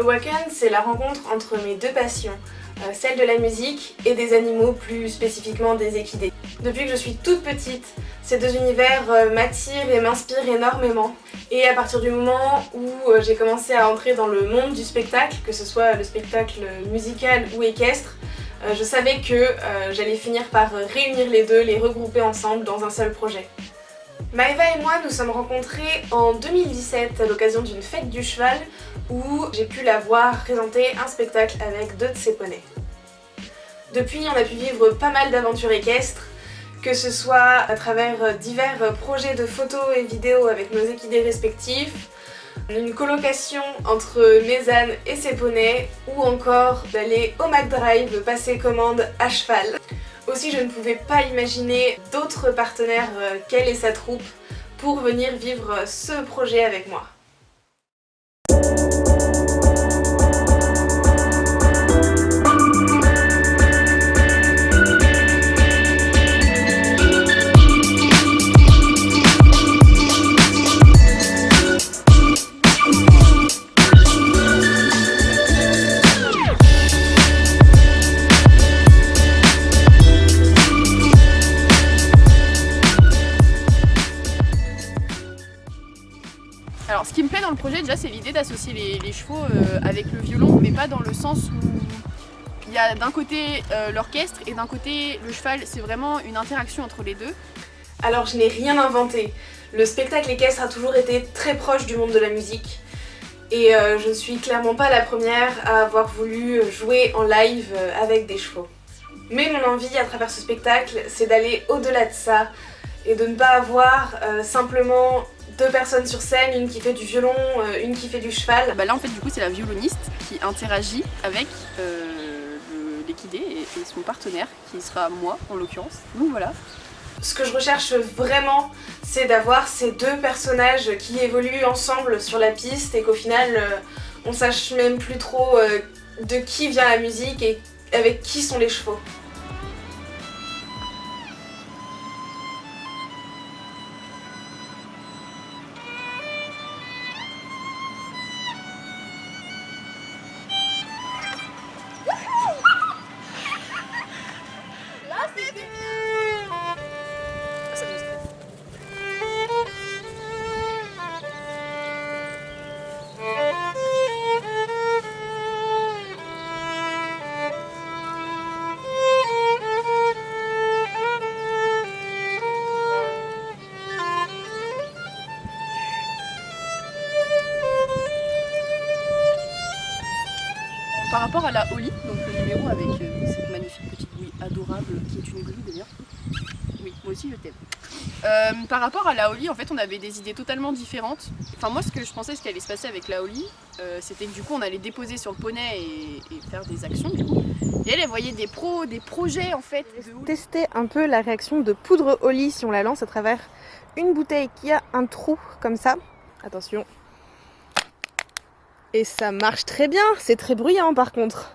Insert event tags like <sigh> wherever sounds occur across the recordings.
Awaken, c'est la rencontre entre mes deux passions, euh, celle de la musique et des animaux, plus spécifiquement des équidés. Depuis que je suis toute petite, ces deux univers euh, m'attirent et m'inspirent énormément. Et à partir du moment où euh, j'ai commencé à entrer dans le monde du spectacle, que ce soit le spectacle musical ou équestre, je savais que j'allais finir par réunir les deux, les regrouper ensemble dans un seul projet. Maëva et moi nous sommes rencontrés en 2017 à l'occasion d'une fête du cheval où j'ai pu la voir présenter un spectacle avec deux de ses poneys. Depuis, on a pu vivre pas mal d'aventures équestres, que ce soit à travers divers projets de photos et vidéos avec nos équidés respectifs, une colocation entre Mézane et ses poneys, ou encore d'aller au McDrive passer commande à cheval. Aussi, je ne pouvais pas imaginer d'autres partenaires euh, qu'elle et sa troupe pour venir vivre ce projet avec moi. Projet déjà c'est l'idée d'associer les, chevaux euh, avec le violon mais pas dans le sens où il y a d'un côté euh, l'orchestre et d'un côté le cheval, c'est vraiment une interaction entre les deux. Alors je n'ai rien inventé, le spectacle équestre a toujours été très proche du monde de la musique et euh, je ne suis clairement pas la première à avoir voulu jouer en live avec des chevaux. Mais mon envie à travers ce spectacle c'est d'aller au-delà de ça et de ne pas avoir simplement deux personnes sur scène, une qui fait du violon, euh, une qui fait du cheval. Bah là en fait du coup c'est la violoniste qui interagit avec euh, l'équidé et, son partenaire qui sera moi en l'occurrence. Donc voilà. Ce que je recherche vraiment c'est d'avoir ces deux personnages qui évoluent ensemble sur la piste et qu'au final euh, on sache même plus trop de qui vient la musique et avec qui sont les chevaux. Rapport à la Holly, donc le numéro avec euh, cette magnifique petite bouille adorable qui est une grue d'ailleurs. Oui, moi aussi je t'aime. Euh, par rapport à la Holly, en fait on avait des idées totalement différentes. Enfin moi ce que je pensais ce qui allait se passer avec la Holly, euh, c'était que du coup on allait déposer sur le poney et, faire des actions du coup. Et elle, elle voyait des pros, des projets en fait. Tester un peu la réaction de poudre Holly si on la lance à travers une bouteille qui a un trou comme ça. Attention, et ça marche très bien, c'est très bruyant par contre.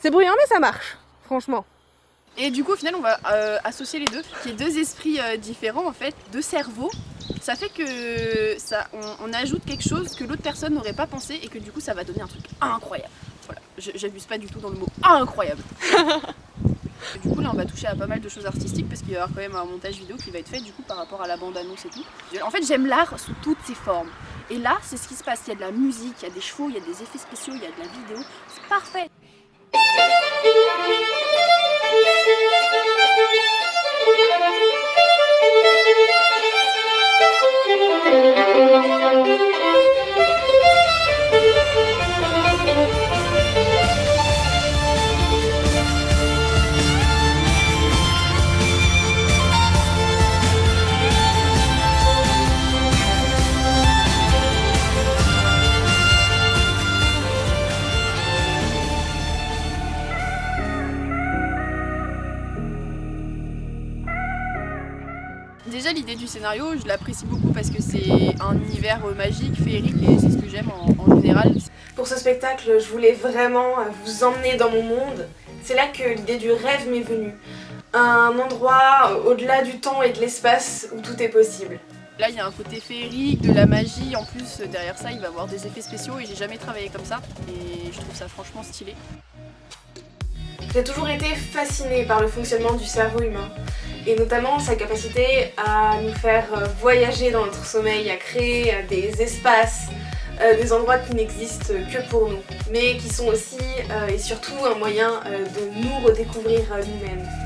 C'est bruyant mais ça marche, franchement. Et du coup au final on va euh, associer les deux, qui est deux esprits euh, différents en fait, deux cerveaux. Ça fait que ça, on, ajoute quelque chose que l'autre personne n'aurait pas pensé et que du coup ça va donner un truc incroyable. Voilà, j'abuse pas du tout dans le mot incroyable. <laughs> du coup là on va toucher à pas mal de choses artistiques parce qu'il va y avoir quand même un montage vidéo qui va être fait du coup par rapport à la bande annonce et tout. En fait j'aime l'art sous toutes ses formes. Et là, c'est ce qui se passe. Il y a de la musique, il y a des chevaux, il y a des effets spéciaux, il y a de la vidéo. C'est parfait du scénario, je l'apprécie beaucoup parce que c'est un univers euh, magique, féerique et c'est ce que j'aime en, général. Pour ce spectacle, je voulais vraiment euh, vous emmener dans mon monde. C'est là que l'idée du rêve m'est venue. Un endroit euh, au-delà du temps et de l'espace où tout est possible. Là il y a un côté féerique, de la magie, en plus derrière ça il va y avoir des effets spéciaux et j'ai jamais travaillé comme ça et je trouve ça franchement stylé. J'ai toujours été fascinée par le fonctionnement du cerveau humain et notamment sa capacité à nous faire euh, voyager dans notre sommeil, à créer euh, des espaces, euh, des endroits qui n'existent que pour nous, mais qui sont aussi et surtout un moyen de nous redécouvrir nous-mêmes.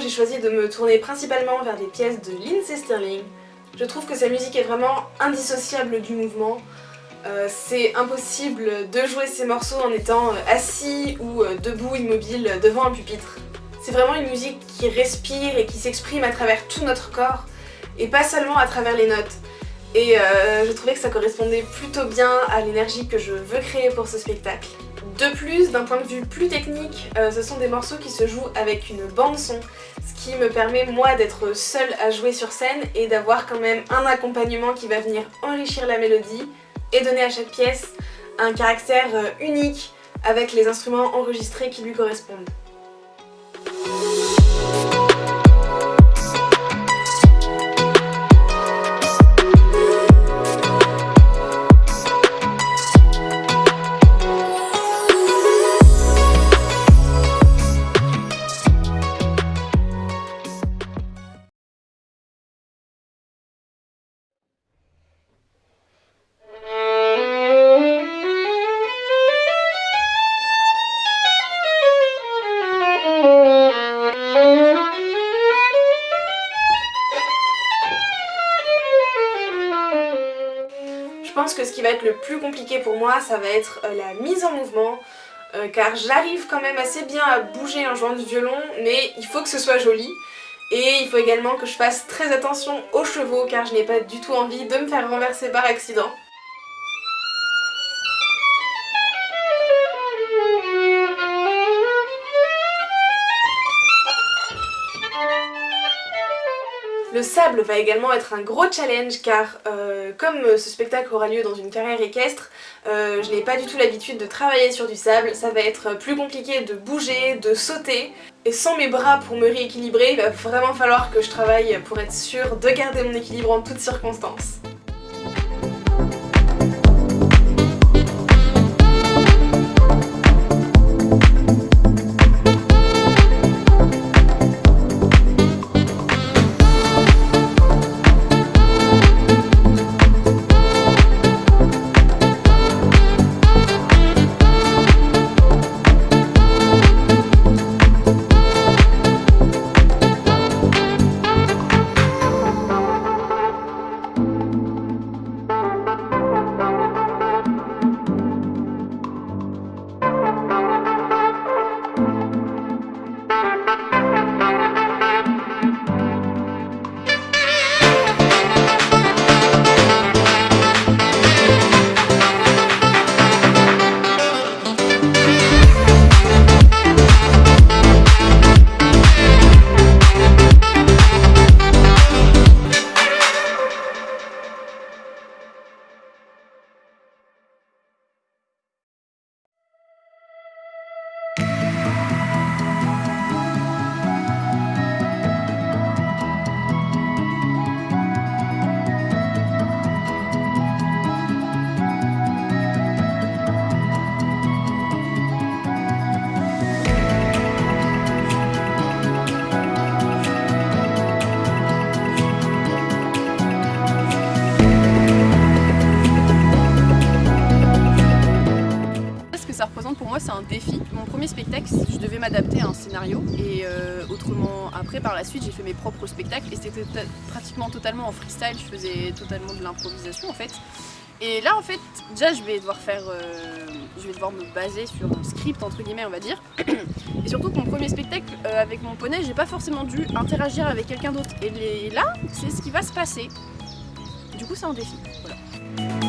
J'ai choisi de me tourner principalement vers des pièces de Lindsey Sterling. Je trouve que sa musique est vraiment indissociable du mouvement. Euh, c'est impossible de jouer ces morceaux en étant euh, assis ou euh, debout immobile devant un pupitre. C'est vraiment une musique qui respire et qui s'exprime à travers tout notre corps et pas seulement à travers les notes. Et je trouvais que ça correspondait plutôt bien à l'énergie que je veux créer pour ce spectacle. De plus, d'un point de vue plus technique, euh, ce sont des morceaux qui se jouent avec une bande son, ce qui me permet moi d'être seule à jouer sur scène et d'avoir quand même un accompagnement qui va venir enrichir la mélodie et donner à chaque pièce un caractère euh, unique avec les instruments enregistrés qui lui correspondent. Être le plus compliqué pour moi, ça va être euh, la mise en mouvement, euh, car j'arrive quand même assez bien à bouger en jouant du violon, mais il faut que ce soit joli. Et il faut également que je fasse très attention aux chevaux, car je n'ai pas du tout envie de me faire renverser par accident. Va également être un gros challenge car euh, comme ce spectacle aura lieu dans une carrière équestre, euh, je n'ai pas du tout l'habitude de travailler sur du sable, ça va être plus compliqué de bouger, de sauter, et sans mes bras pour me rééquilibrer, il va vraiment falloir que je travaille pour être sûre de garder mon équilibre en toutes circonstances. Défi. Mon premier spectacle, je devais m'adapter à un scénario et euh, autrement après par la suite j'ai fait mes propres spectacles et c'était pratiquement totalement en freestyle, je faisais totalement de l'improvisation en fait. Et là en fait déjà je vais devoir faire, euh, je vais devoir me baser sur un script entre guillemets on va dire. <clears throat> Et surtout que mon premier spectacle euh, avec mon poney j'ai pas forcément dû interagir avec quelqu'un d'autre. Et là c'est ce qui va se passer. Du coup c'est un défi. Voilà.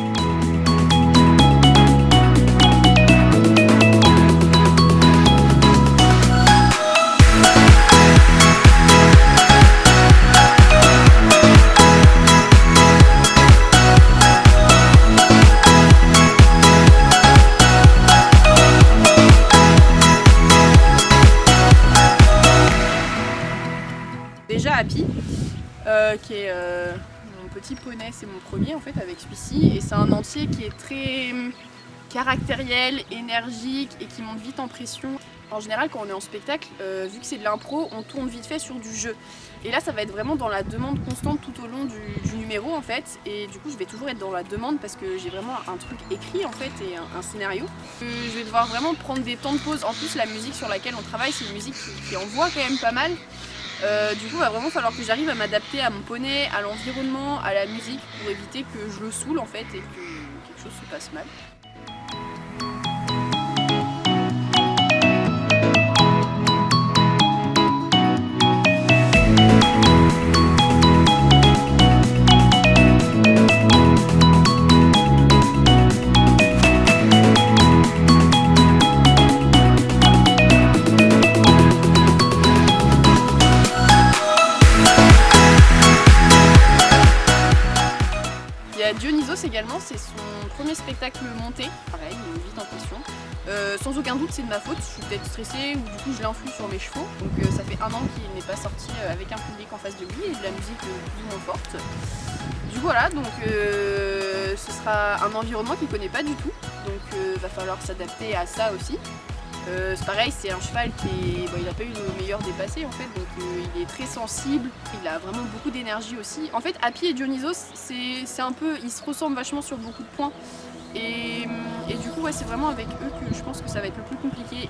Euh, qui euh, mon petit poney, c'est mon premier en fait avec celui-ci et c'est un entier qui est très hum, caractériel, énergique et qui monte vite en pression. En général quand on est en spectacle, euh, vu que c'est de l'impro, on tourne vite fait sur du jeu. Et là ça va être vraiment dans la demande constante tout au long du, numéro en fait et du coup je vais toujours être dans la demande parce que j'ai vraiment un truc écrit en fait et un, scénario. je vais devoir vraiment prendre des temps de pause. En plus la musique sur laquelle on travaille c'est une musique qui envoie quand même pas mal euh, du coup, il va vraiment falloir que j'arrive à m'adapter à mon poney, à l'environnement, à la musique pour éviter que je le saoule en fait et que quelque chose se passe mal. Également, c'est son premier spectacle monté, pareil, il vite en pression. Euh, sans aucun doute c'est de ma faute, je suis peut-être stressée ou du coup je l'influe sur mes chevaux. Donc euh, ça fait un an qu'il n'est pas sorti euh, avec un public en face de lui et de la musique plus ou moins forte. Du coup voilà, donc ce sera un environnement qu'il ne connaît pas du tout, donc va falloir s'adapter à ça aussi. Euh, c'est pareil, c'est un cheval qui n'a pas eu le meilleur dépassé en fait, donc euh, il est très sensible, il a vraiment beaucoup d'énergie aussi. En fait, Happy et Dionysos, c'est un peu, ils se ressemblent vachement sur beaucoup de points. Et, et du coup, ouais, c'est vraiment avec eux que je pense que ça va être le plus compliqué.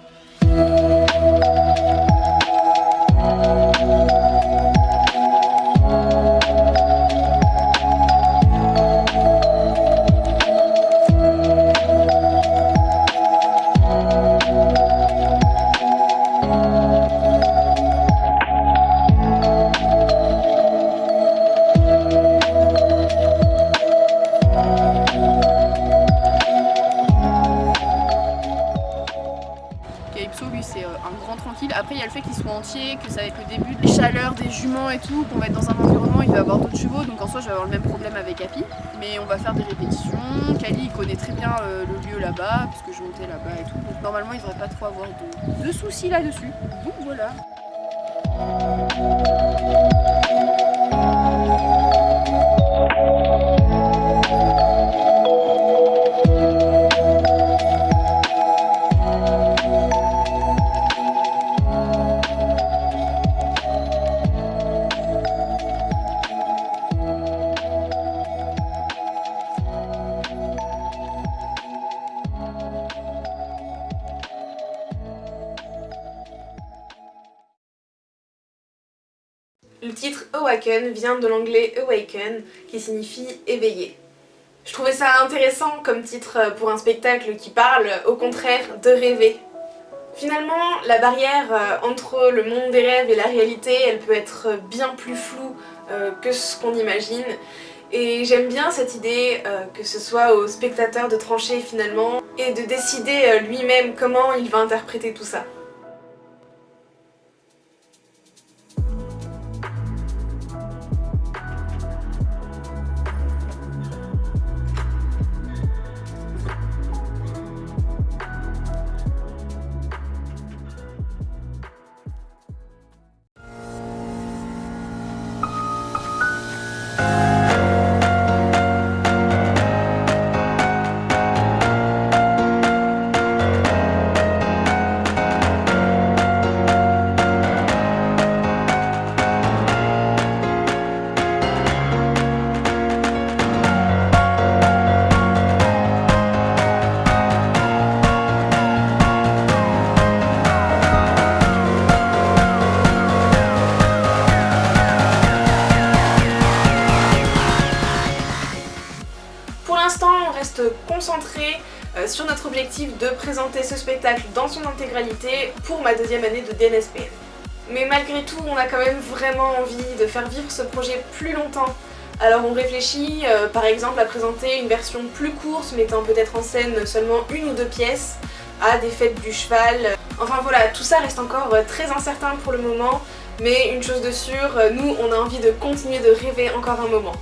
Après, il y a le fait qu'ils soient entiers, que ça va être le début des chaleurs, des juments et tout, qu'on va être dans un environnement, il va avoir d'autres chevaux, donc en soi, je vais avoir le même problème avec Happy. Mais on va faire des répétitions. Kali, il connaît très bien euh, le lieu là-bas, puisque je montais là-bas et tout. Donc normalement, il devrait pas trop avoir de, de soucis là-dessus. Donc voilà. Vient de l'anglais Awaken, qui signifie éveiller. Je trouvais ça intéressant comme titre pour un spectacle qui parle, au contraire, de rêver. Finalement, la barrière euh, entre le monde des rêves et la réalité, elle peut être bien plus floue euh, que ce qu'on imagine. Et j'aime bien cette idée euh, que ce soit au spectateur de trancher finalement et de décider lui-même comment il va interpréter tout ça. Reste concentré euh, sur notre objectif de présenter ce spectacle dans son intégralité pour ma deuxième année de DNSPN. Mais malgré tout, on a quand même vraiment envie de faire vivre ce projet plus longtemps. Alors on réfléchit euh, par exemple à présenter une version plus courte mettant peut-être en scène seulement une ou deux pièces, à des fêtes du cheval. Enfin voilà, tout ça reste encore euh, très incertain pour le moment, mais une chose de sûre, nous on a envie de continuer de rêver encore un moment.